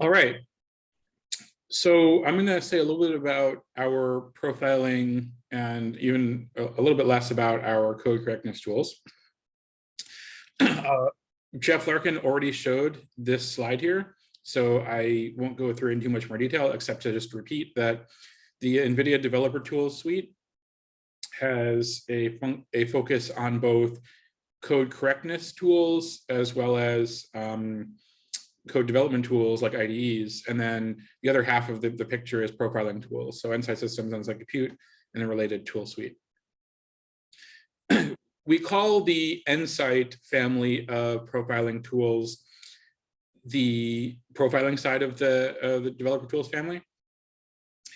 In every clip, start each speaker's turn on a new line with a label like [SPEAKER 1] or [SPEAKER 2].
[SPEAKER 1] All right. So I'm going to say a little bit about our profiling and even a, little bit less about our code correctness tools. Uh, Jeff Larkin already showed this slide here, so I won't go through in too much more detail, except to just repeat that the NVIDIA Developer Tools Suite has a, a focus on both code correctness tools as well as um, code development tools like IDEs. And then the other half of the, the picture is profiling tools. So Nsight Systems, Nsight Compute, and the related tool suite. we call the Nsight family of profiling tools the profiling side of the, uh, the developer tools family.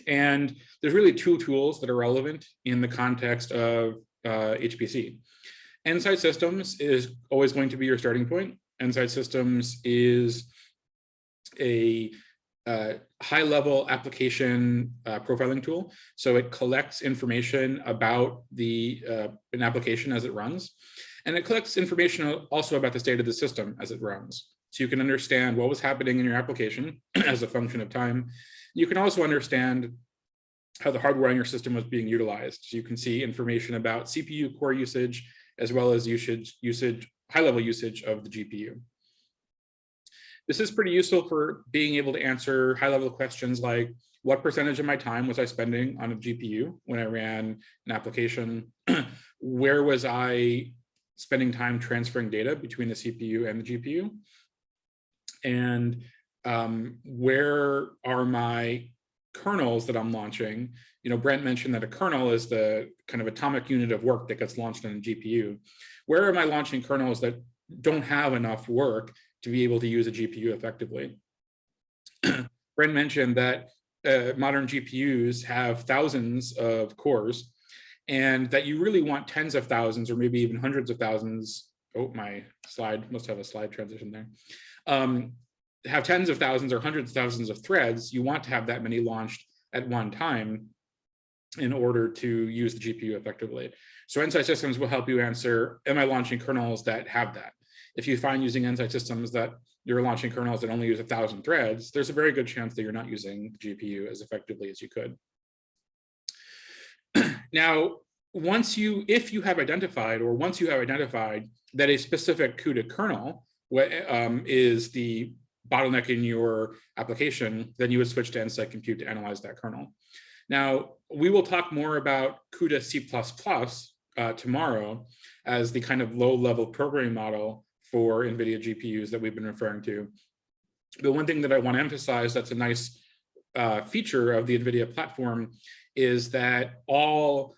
[SPEAKER 1] And there's really two tools that are relevant in the context of uh, HPC. Nsight Systems is always going to be your starting point. Nsight Systems is a uh, high level application uh, profiling tool. So it collects information about the uh, an application as it runs. And it collects information also about the state of the system as it runs. So you can understand what was happening in your application as a function of time. You can also understand how the hardware on your system was being utilized. So you can see information about CPU core usage, as well as usage, usage high level usage of the GPU. This is pretty useful for being able to answer high level questions like what percentage of my time was I spending on a GPU when I ran an application? Where was I spending time transferring data between the CPU and the GPU? And um, where are my kernels that I'm launching? You know, Brent mentioned that a kernel is the kind of atomic unit of work that gets launched on a GPU. Where am I launching kernels that don't have enough work to be able to use a GPU effectively. Brent mentioned that uh, modern GPUs have thousands of cores and that you really want tens of thousands or maybe even hundreds of thousands. Oh, my slide must have a slide transition there. Um, have tens of thousands or hundreds of thousands of threads, you want to have that many launched at one time in order to use the GPU effectively. So Nsight Systems will help you answer, am I launching kernels that have that? If you find using Nsight systems that you're launching kernels that only use a thousand threads, there's a very good chance that you're not using the GPU as effectively as you could. now, once you, if you have identified, or once you have identified that a specific CUDA kernel um, is the bottleneck in your application, then you would switch to Nsight Compute to analyze that kernel. Now, we will talk more about CUDA C++ uh, tomorrow as the kind of low level programming model for NVIDIA GPUs that we've been referring to. The one thing that I want to emphasize that's a nice uh, feature of the NVIDIA platform is that all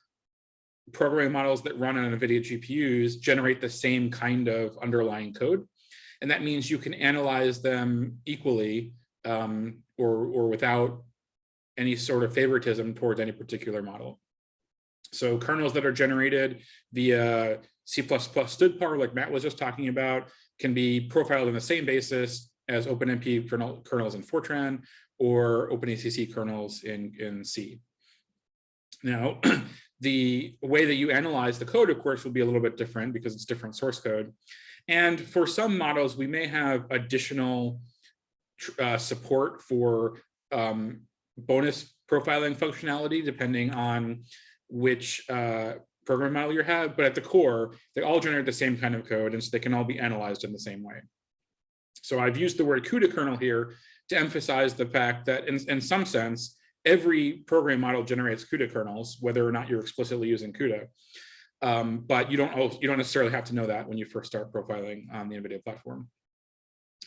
[SPEAKER 1] programming models that run on NVIDIA GPUs generate the same kind of underlying code. And that means you can analyze them equally um, or, or without any sort of favoritism towards any particular model. So kernels that are generated via C++ stdpar, like Matt was just talking about, can be profiled on the same basis as OpenMP kernel, kernels in Fortran or OpenACC kernels in, in C. Now, the way that you analyze the code, of course, will be a little bit different because it's different source code. And for some models, we may have additional uh, support for um, bonus profiling functionality, depending on which uh, program model you have, but at the core, they all generate the same kind of code, and so they can all be analyzed in the same way. So I've used the word CUDA kernel here to emphasize the fact that in, in some sense, every program model generates CUDA kernels, whether or not you're explicitly using CUDA. Um, but you don't you don't necessarily have to know that when you first start profiling on the NVIDIA platform.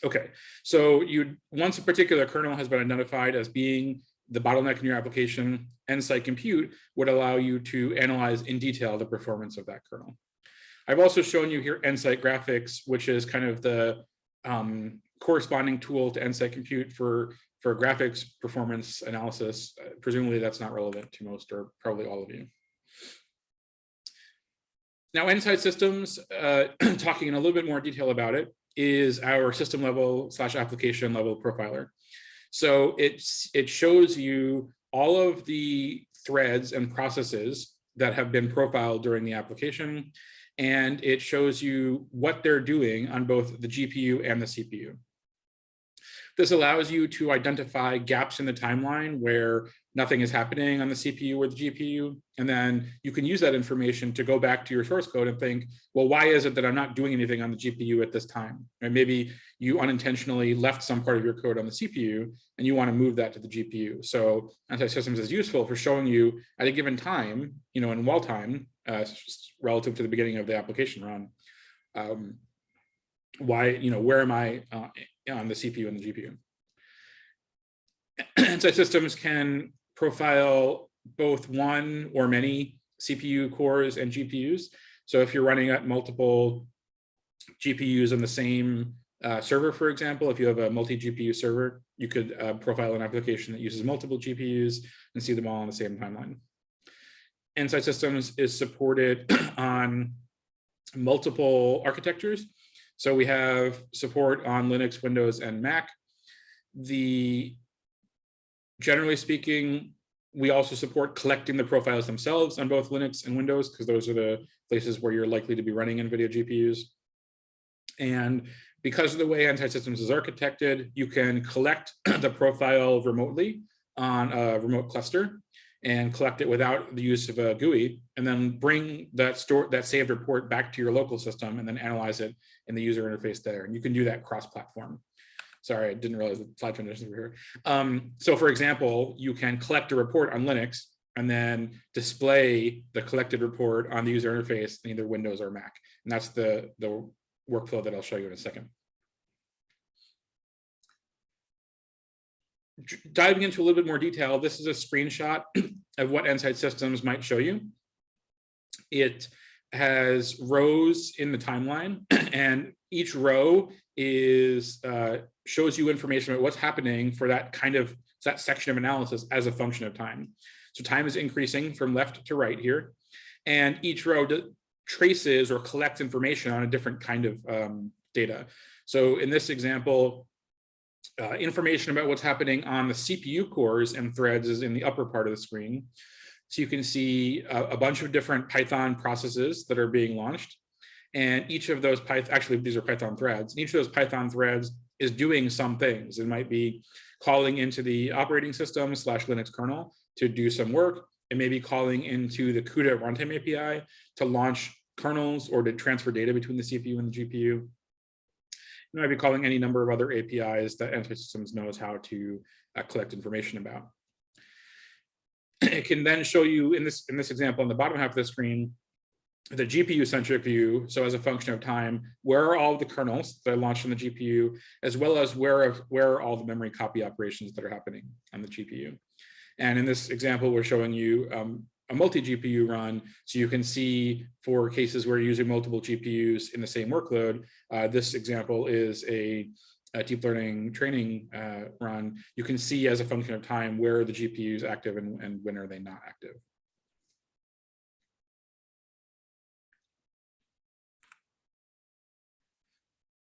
[SPEAKER 1] Okay, so you once a particular kernel has been identified as being the bottleneck in your application, Nsight Compute would allow you to analyze in detail the performance of that kernel. I've also shown you here Nsight Graphics, which is kind of the um, corresponding tool to Nsight Compute for, for graphics performance analysis. Uh, presumably that's not relevant to most or probably all of you. Now, Nsight Systems, uh, talking in a little bit more detail about it, is our system level slash application level profiler. So it's, it shows you all of the threads and processes that have been profiled during the application, and it shows you what they're doing on both the GPU and the CPU. This allows you to identify gaps in the timeline where nothing is happening on the CPU or the GPU. And then you can use that information to go back to your source code and think, well, why is it that I'm not doing anything on the GPU at this time? Maybe you unintentionally left some part of your code on the CPU and you want to move that to the GPU. So Nsight Systems is useful for showing you at a given time, you know, in wall time, uh, relative to the beginning of the application run, um, why, you know, where am I uh, on the CPU and the GPU? Nsight Systems can profile both one or many CPU cores and GPUs. So if you're running at multiple GPUs on the same uh, server, for example, if you have a multi-GPU server, you could uh, profile an application that uses multiple GPUs and see them all on the same timeline. Nsight Systems is supported on multiple architectures. So we have support on Linux, Windows, and Mac. The generally speaking, we also support collecting the profiles themselves on both Linux and Windows, because those are the places where you're likely to be running NVIDIA GPUs. And because of the way Nsight Systems is architected, you can collect the profile remotely on a remote cluster and collect it without the use of a GUI, and then bring that store that saved report back to your local system and then analyze it in the user interface there. And you can do that cross-platform. Sorry, I didn't realize the slide transitions were here. Um, so for example, you can collect a report on Linux and then display the collected report on the user interface in either Windows or Mac. And that's the, the workflow that I'll show you in a second. Diving into a little bit more detail, this is a screenshot of what Nsight Systems might show you. It has rows in the timeline and each row is uh, shows you information about what's happening for that kind of that section of analysis as a function of time. So time is increasing from left to right here, and each row traces or collects information on a different kind of um, data. So in this example, uh, information about what's happening on the CPU cores and threads is in the upper part of the screen. So you can see a, a bunch of different Python processes that are being launched. And each of those Python, actually, these are Python threads. And each of those Python threads is doing some things. It might be calling into the operating system slash Linux kernel to do some work. It may be calling into the CUDA runtime API to launch kernels or to transfer data between the CPU and the GPU. Might be calling any number of other APIs that Nsight Systems knows how to uh, collect information about. It can then show you in this in this example on the bottom half of the screen the GPU centric view. So as a function of time, where are all the kernels that are launched on the GPU, as well as where, of, where are all the memory copy operations that are happening on the GPU. And in this example, we're showing you um, a multi-GPU run. So you can see for cases where you're using multiple GPUs in the same workload, uh, this example is a, a deep learning training uh, run. You can see as a function of time where are the GPUs active and, and when are they not active.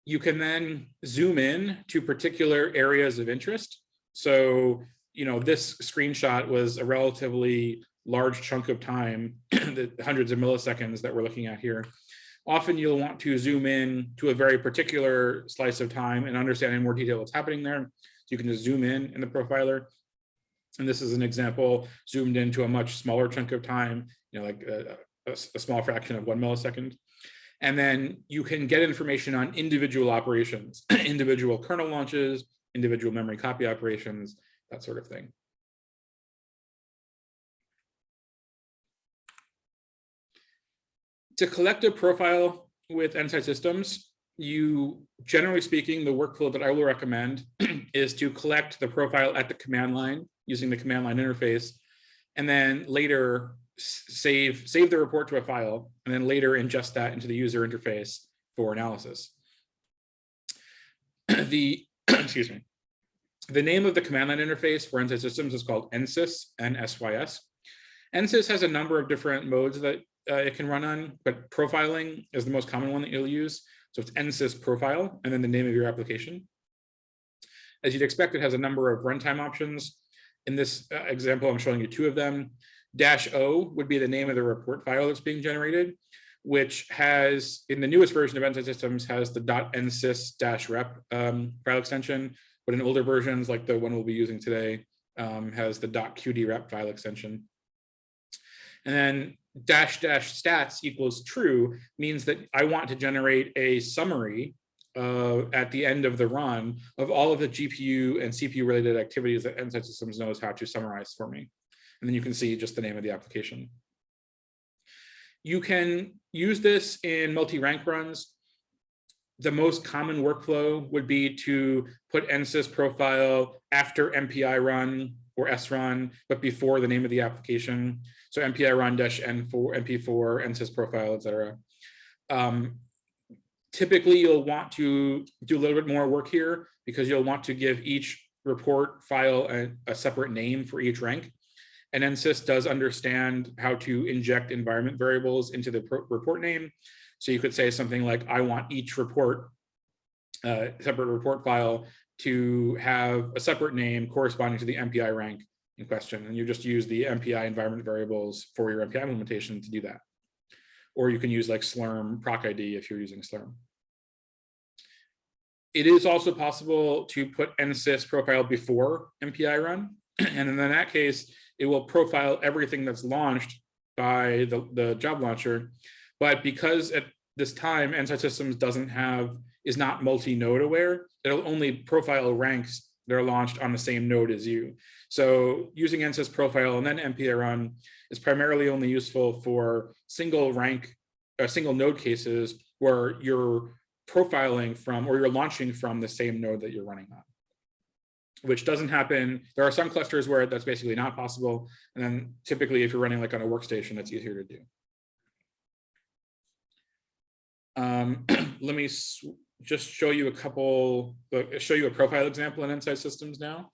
[SPEAKER 1] you can then zoom in to particular areas of interest. So, you know, this screenshot was a relatively large chunk of time, the hundreds of milliseconds that we're looking at here. Often you'll want to zoom in to a very particular slice of time and understand in more detail what's happening there. So you can just zoom in in the profiler. And this is an example zoomed into a much smaller chunk of time, you know, like uh, a, a, a small fraction of one millisecond. And then you can get information on individual operations, individual kernel launches, individual memory copy operations, that sort of thing. To collect a profile with Nsight Systems, you, generally speaking, the workflow that I will recommend is to collect the profile at the command line using the command line interface, and then later save, save the report to a file, and then later ingest that into the user interface for analysis. the, excuse me, the name of the command line interface for Nsight Systems is called NSYS, N-S-Y-S. NSYS has a number of different modes that uh, it can run on, but profiling is the most common one that you'll use. So it's NSYS profile, and then the name of your application. As you'd expect, it has a number of runtime options. In this uh, example, I'm showing you two of them. Dash O would be the name of the report file that's being generated, which has, in the newest version of Nsight Systems, has the .nsys-rep um, file extension, but in older versions, like the one we'll be using today, um, has the .qdrep file extension. And then dash dash stats equals true means that I want to generate a summary uh, at the end of the run of all of the GPU and CPU related activities that Nsight Systems knows how to summarize for me. And then you can see just the name of the application. You can use this in multi-rank runs. The most common workflow would be to put NSYS profile after MPI run or srun, but before the name of the application. So MPI run dash N4, MP4, NSYS profile, et cetera. Um, typically, you'll want to do a little bit more work here because you'll want to give each report file a, a separate name for each rank. And NSYS does understand how to inject environment variables into the report name. So you could say something like, I want each report, uh, separate report file to have a separate name corresponding to the MPI rank in question. And you just use the MPI environment variables for your MPI implementation to do that. Or you can use like Slurm proc ID if you're using Slurm. It is also possible to put NSYS profile before MPI run. And in that case, it will profile everything that's launched by the, the job launcher. But because at this time, Nsight Systems doesn't have, is not multi-node aware, it'll only profile ranks that are launched on the same node as you. So using NSYS profile and then MPI run is primarily only useful for single rank, uh, single node cases where you're profiling from or you're launching from the same node that you're running on which doesn't happen. There are some clusters where that's basically not possible. And then typically if you're running like on a workstation, it's easier to do. Um, let me just show you a couple, show you a profile example in Nsight Systems now.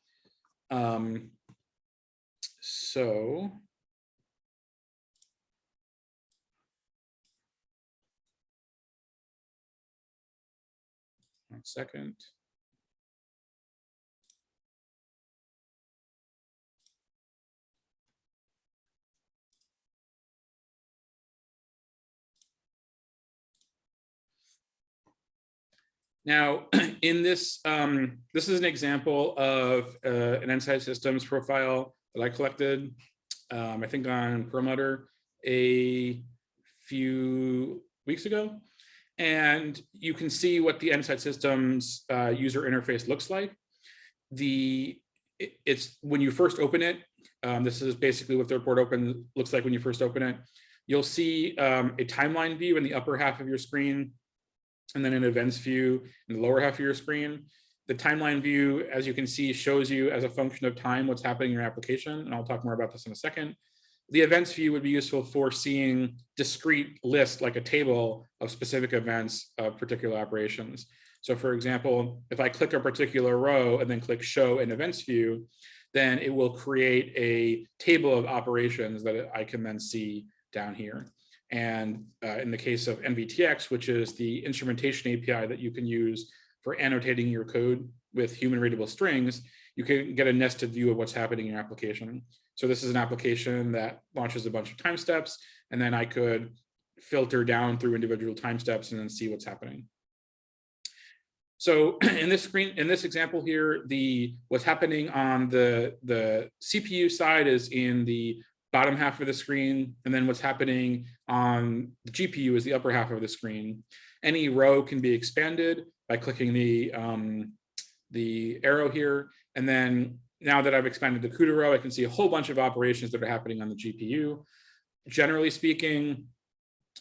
[SPEAKER 1] Um, so one second. Now, in this, um, this is an example of uh, an Nsight Systems profile that I collected, um, I think on Perlmutter a few weeks ago. And you can see what the Nsight Systems uh, user interface looks like. The It's when you first open it, um, this is basically what the report open looks like when you first open it. You'll see um, a timeline view in the upper half of your screen and then an events view in the lower half of your screen. The timeline view, as you can see, shows you as a function of time what's happening in your application, and I'll talk more about this in a second. The events view would be useful for seeing discrete lists like a table of specific events of particular operations. So for example, if I click a particular row and then click show in events view, then it will create a table of operations that I can then see down here. And uh, in the case of NVTX, which is the instrumentation API that you can use for annotating your code with human readable strings, you can get a nested view of what's happening in your application. So this is an application that launches a bunch of time steps, and then I could filter down through individual time steps and then see what's happening. So in this screen, in this example here, the what's happening on the, the CPU side is in the bottom half of the screen, and then what's happening on the GPU is the upper half of the screen. Any row can be expanded by clicking the, um, the arrow here. And then now that I've expanded the CUDA row, I can see a whole bunch of operations that are happening on the GPU. Generally speaking,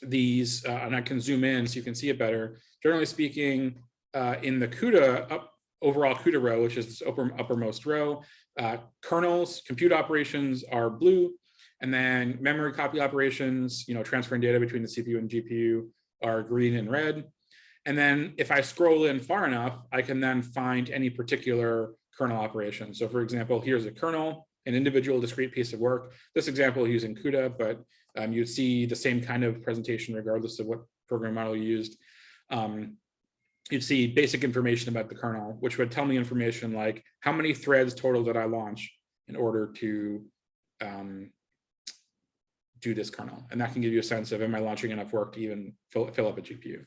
[SPEAKER 1] these, uh, and I can zoom in so you can see it better. Generally speaking, uh, in the CUDA up, overall CUDA row, which is this upper, uppermost row, uh, kernels, compute operations are blue, and then memory copy operations, you know, transferring data between the CPU and GPU are green and red. And then if I scroll in far enough, I can then find any particular kernel operation. So for example, here's a kernel, an individual discrete piece of work. This example using CUDA, but um, you'd see the same kind of presentation regardless of what program model you used. Um, you'd see basic information about the kernel, which would tell me information like how many threads total did I launch in order to um, do this kernel. And that can give you a sense of am I launching enough work to even fill, fill up a GPU.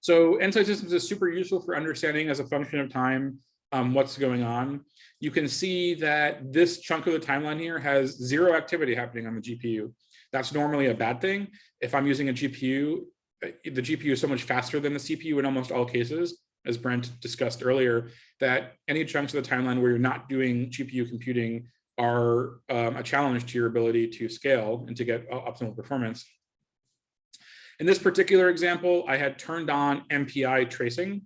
[SPEAKER 1] So Nsight Systems is super useful for understanding as a function of time um, what's going on. You can see that this chunk of the timeline here has zero activity happening on the GPU. That's normally a bad thing. If I'm using a GPU, the GPU is so much faster than the CPU in almost all cases, as Brent discussed earlier, that any chunks of the timeline where you're not doing GPU computing are um, a challenge to your ability to scale and to get optimal performance. In this particular example, I had turned on MPI tracing.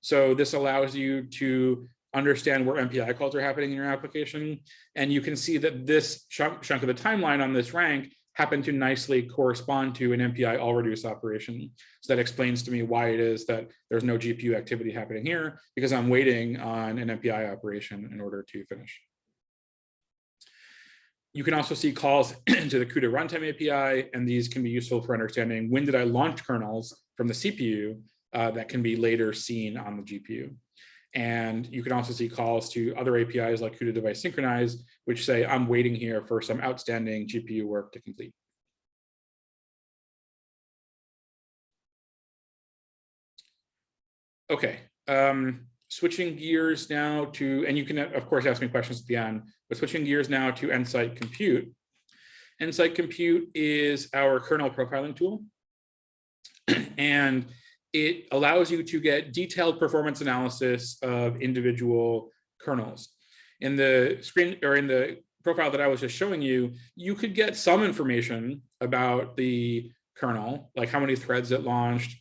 [SPEAKER 1] So this allows you to understand where MPI calls are happening in your application. And you can see that this chunk, chunk of the timeline on this rank happened to nicely correspond to an MPI all reduce operation. So that explains to me why it is that there's no GPU activity happening here because I'm waiting on an MPI operation in order to finish. You can also see calls into the CUDA runtime API, and these can be useful for understanding when did I launch kernels from the CPU uh, that can be later seen on the GPU. And you can also see calls to other APIs like CUDA device synchronize, which say I'm waiting here for some outstanding GPU work to complete. Okay, um, switching gears now to, and you can of course ask me questions at the end, but switching gears now to Nsight Compute. Nsight Compute is our kernel profiling tool. and it allows you to get detailed performance analysis of individual kernels. In the screen or in the profile that I was just showing you, you could get some information about the kernel, like how many threads it launched,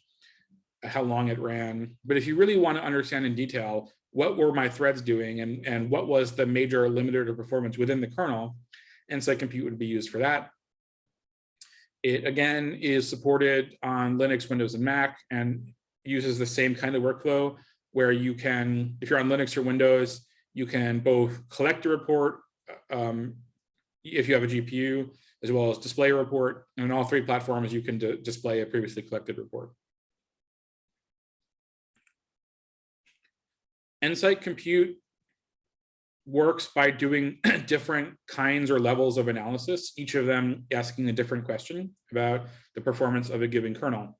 [SPEAKER 1] how long it ran. But if you really want to understand in detail, what were my threads doing and, and what was the major limiter to performance within the kernel, Nsight Compute would be used for that. It again is supported on Linux, Windows, and Mac, and uses the same kind of workflow where you can, if you're on Linux or Windows, you can both collect a report um, if you have a GPU, as well as display a report. And on all three platforms, you can display a previously collected report. Nsight Compute works by doing different kinds or levels of analysis, each of them asking a different question about the performance of a given kernel.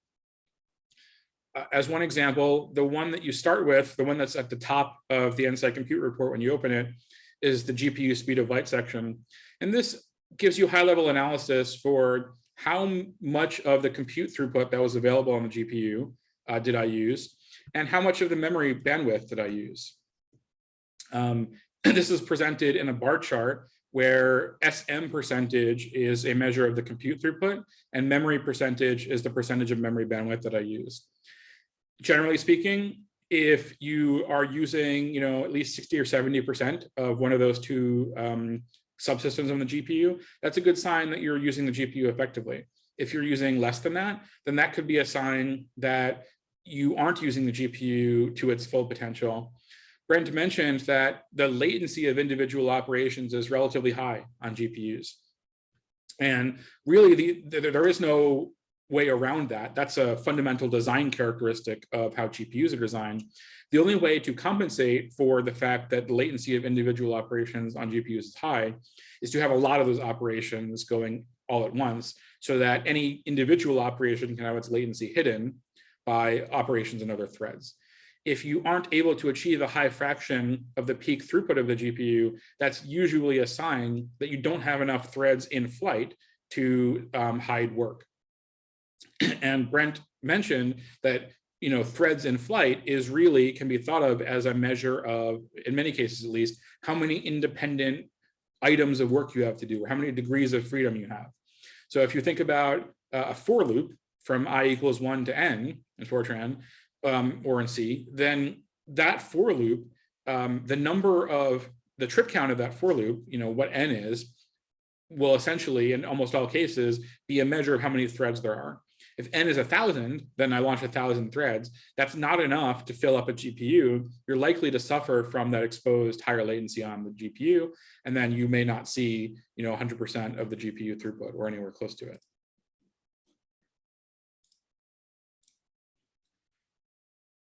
[SPEAKER 1] Uh, as one example, the one that you start with, the one that's at the top of the Nsight Compute report when you open it, is the GPU speed of light section. And this gives you high level analysis for how much of the compute throughput that was available on the GPU uh, did I use, and how much of the memory bandwidth did I use. Um, this is presented in a bar chart where SM percentage is a measure of the compute throughput and memory percentage is the percentage of memory bandwidth that I used. Generally speaking, if you are using, you know, at least 60 or 70% of one of those two um, subsystems on the GPU, that's a good sign that you're using the GPU effectively. If you're using less than that, then that could be a sign that you aren't using the GPU to its full potential. Brent mentioned that the latency of individual operations is relatively high on GPUs. And really, the, the, there is no way around that. That's a fundamental design characteristic of how GPUs are designed. The only way to compensate for the fact that the latency of individual operations on GPUs is high is to have a lot of those operations going all at once so that any individual operation can have its latency hidden by operations and other threads. If you aren't able to achieve a high fraction of the peak throughput of the GPU, that's usually a sign that you don't have enough threads in flight to um, hide work. and Brent mentioned that you know threads in flight is really can be thought of as a measure of in many cases at least how many independent items of work you have to do or how many degrees of freedom you have so if you think about uh, a for loop from i equals 1 to n in fortran um, or in c then that for loop um, the number of the trip count of that for loop you know what n is will essentially in almost all cases be a measure of how many threads there are if n is a thousand, then I launch a thousand threads. That's not enough to fill up a GPU. You're likely to suffer from that exposed higher latency on the GPU, and then you may not see, you know, 100% of the GPU throughput or anywhere close to it.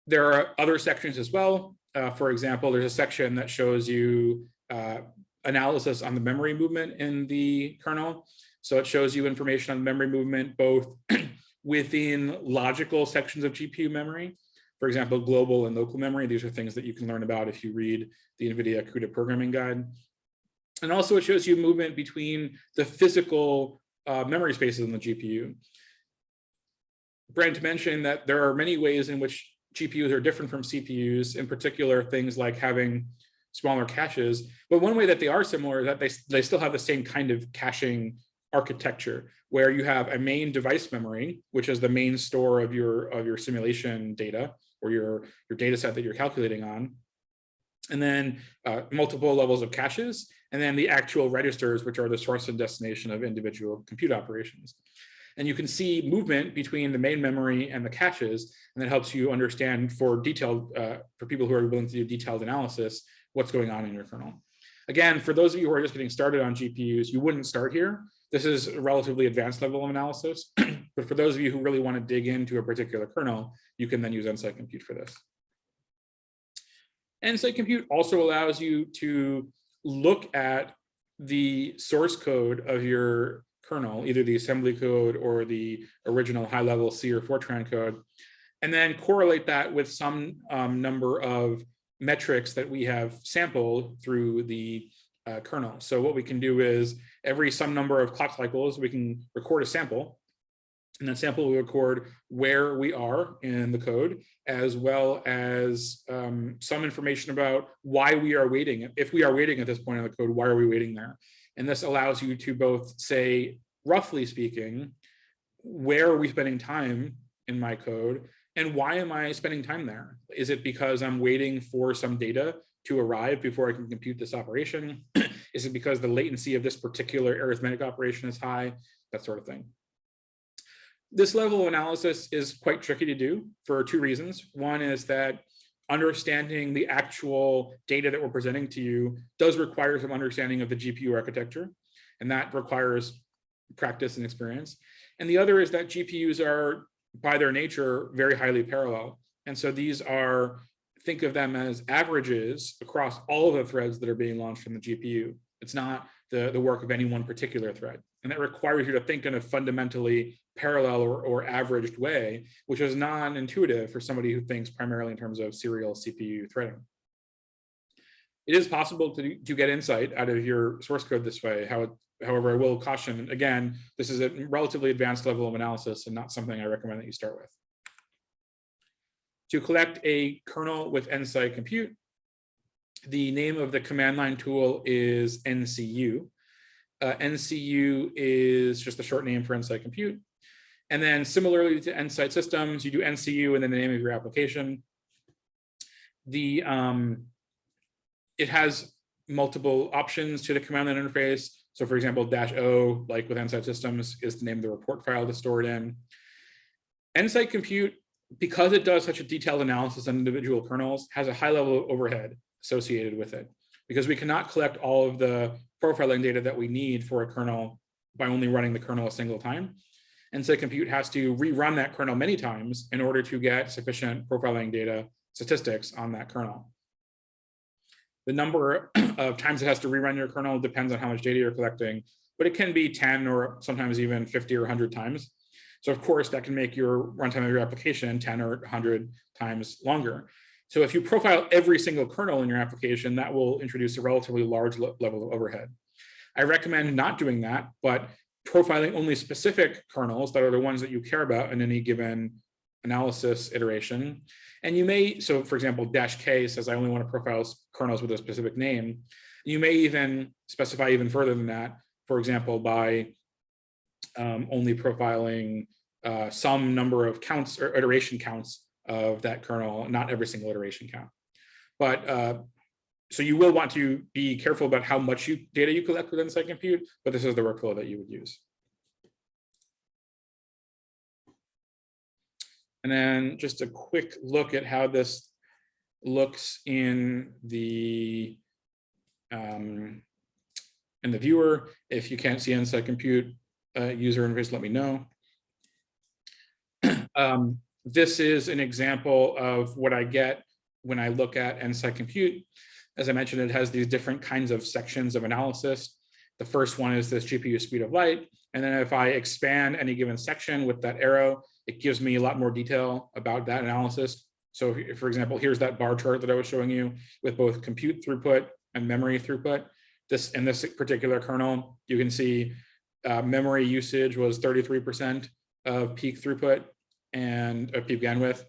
[SPEAKER 1] There are other sections as well. Uh, for example, there's a section that shows you uh, analysis on the memory movement in the kernel. So it shows you information on memory movement, both within logical sections of GPU memory, For example, global and local memory, these are things that you can learn about if you read the NVIDIA CUDA programming guide. And also it shows you movement between the physical uh, memory spaces in the GPU. Brent mentioned that there are many ways in which GPUs are different from CPUs, in particular things like having smaller caches. But one way that they are similar is that they, they still have the same kind of caching architecture where you have a main device memory, which is the main store of your of your simulation data or your, your data set that you're calculating on. And then uh, multiple levels of caches, and then the actual registers, which are the source and destination of individual compute operations. And you can see movement between the main memory and the caches, and that helps you understand for detailed, uh, for people who are willing to do detailed analysis, what's going on in your kernel. Again, for those of you who are just getting started on GPUs, you wouldn't start here. This is a relatively advanced level of analysis, but for those of you who really want to dig into a particular kernel, you can then use Nsight Compute for this. Nsight Compute also allows you to look at the source code of your kernel, either the assembly code or the original high level C or Fortran code, and then correlate that with some um, number of metrics that we have sampled through the uh, kernel. So what we can do is every some number of clock cycles, we can record a sample and that sample will record where we are in the code, as well as um, some information about why we are waiting. If we are waiting at this point in the code, why are we waiting there? And this allows you to both say, roughly speaking, where are we spending time in my code? And why am I spending time there? Is it because I'm waiting for some data to arrive before I can compute this operation? is it because the latency of this particular arithmetic operation is high? That sort of thing. This level of analysis is quite tricky to do for two reasons. One is that understanding the actual data that we're presenting to you does require some understanding of the GPU architecture, and that requires practice and experience. And the other is that GPUs are, by their nature, very highly parallel. And so these are, think of them as averages across all of the threads that are being launched from the GPU. It's not the, the work of any one particular thread. And that requires you to think in a fundamentally parallel or, or averaged way, which is non-intuitive for somebody who thinks primarily in terms of serial CPU threading. It is possible to, to get insight out of your source code this way. How, however, I will caution, again, this is a relatively advanced level of analysis and not something I recommend that you start with. To collect a kernel with Nsight Compute, the name of the command line tool is NCU. Uh, NCU is just a short name for Nsight Compute. And then similarly to Nsight Systems, you do NCU and then the name of your application. The um, it has multiple options to the command line interface. So for example, dash O, like with Nsight Systems, is the name of the report file to store it in. Nsight Compute, because it does such a detailed analysis on individual kernels, has a high level of overhead associated with it because we cannot collect all of the profiling data that we need for a kernel by only running the kernel a single time. Nsight Compute has to rerun that kernel many times in order to get sufficient profiling data statistics on that kernel. The number of times it has to rerun your kernel depends on how much data you're collecting, but it can be 10 or sometimes even 50 or 100 times. So of course that can make your runtime of your application 10 or 100 times longer. So if you profile every single kernel in your application, that will introduce a relatively large level of overhead. I recommend not doing that, but profiling only specific kernels that are the ones that you care about in any given analysis iteration. And you may, so for example, dash K says I only want to profile kernels with a specific name. You may even specify even further than that, for example, by um, only profiling uh, some number of counts or iteration counts of that kernel, not every single iteration count. But uh, so you will want to be careful about how much you, data you collect within Nsight Compute, but this is the workflow that you would use. And then just a quick look at how this looks in the um, in the viewer. If you can't see Nsight Compute uh, user interface, let me know. um, this is an example of what I get when I look at Nsight Compute. As I mentioned, it has these different kinds of sections of analysis. The first one is this GPU speed of light. And then if I expand any given section with that arrow, it gives me a lot more detail about that analysis. So if- for example, here's that bar chart that I was showing you with both compute throughput and memory throughput. This, in this particular kernel, you can see uh, memory usage was 33% of peak throughput and of peak bandwidth.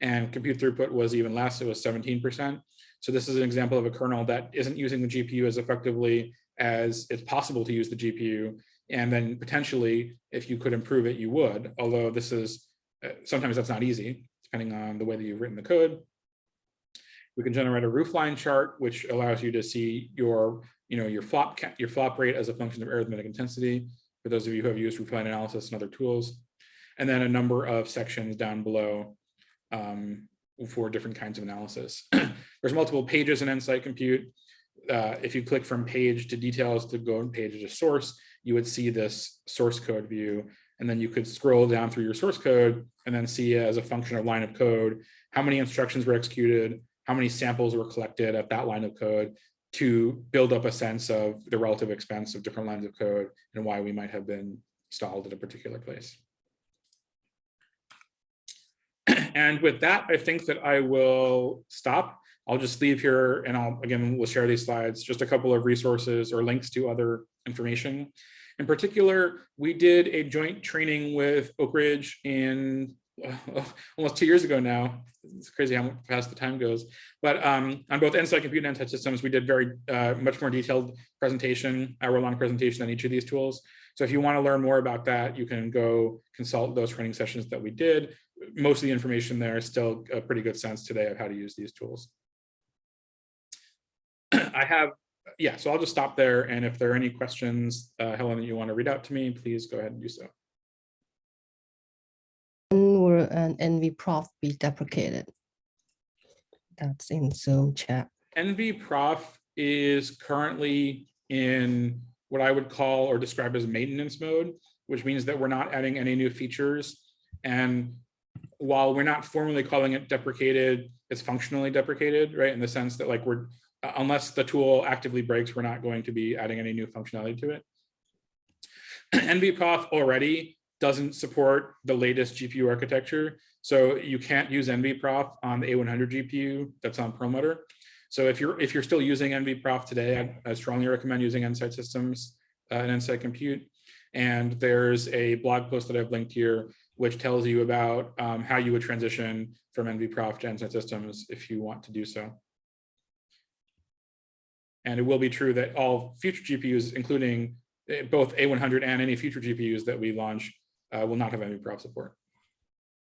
[SPEAKER 1] And compute throughput was even less, it was 17%. So this is an example of a kernel that isn't using the GPU as effectively as it's possible to use the GPU. And then potentially, if you could improve it, you would, although this is, uh, sometimes that's not easy, depending on the way that you've written the code. We can generate a roofline chart, which allows you to see your, you know, your flop, your flop rate as a function of arithmetic intensity, for those of you who have used roofline analysis and other tools. And then a number of sections down below um, for different kinds of analysis. There's multiple pages in Nsight Compute. Uh, if you click from page to details to go on page to source, you would see this source code view. And then you could scroll down through your source code and then see as a function of line of code, how many instructions were executed, how many samples were collected at that line of code to build up a sense of the relative expense of different lines of code and why we might have been stalled at a particular place. And with that, I think that I will stop. I'll just leave here and I'll, again, we'll share these slides, just a couple of resources or links to other information. In particular, we did a joint training with Oak Ridge in uh, almost two years ago now. It's crazy how fast the time goes. But um, on both Nsight Compute and Nsight Systems, we did very uh, much more detailed presentation, hour-long presentation on each of these tools. So if you want to learn more about that, you can go consult those training sessions that we did. Most of the information there is still a pretty good sense today of how to use these tools. I have, yeah, so I'll just stop there. And if there are any questions, uh, Helen, that you want to read out to me, please go ahead and do so.
[SPEAKER 2] Will an NVProf be deprecated? That's in Zoom chat.
[SPEAKER 1] NVProf is currently in what I would call or describe as maintenance mode, which means that we're not adding any new features. And while we're not formally calling it deprecated, it's functionally deprecated, right? In the sense that like we're, uh, unless the tool actively breaks, we're not going to be adding any new functionality to it. NVProf already doesn't support the latest GPU architecture. So you can't use NVProf on the A100 GPU that's on Perlmutter. So if you're if you're still using NVProf today, I, I strongly recommend using Nsight Systems uh, and Nsight Compute. And there's a blog post that I've linked here, which tells you about um, how you would transition from NVProf to Nsight Systems if you want to do so. And it will be true that all future GPUs, including eh, both A100 and any future GPUs that we launch, uh, will not have NVProf support.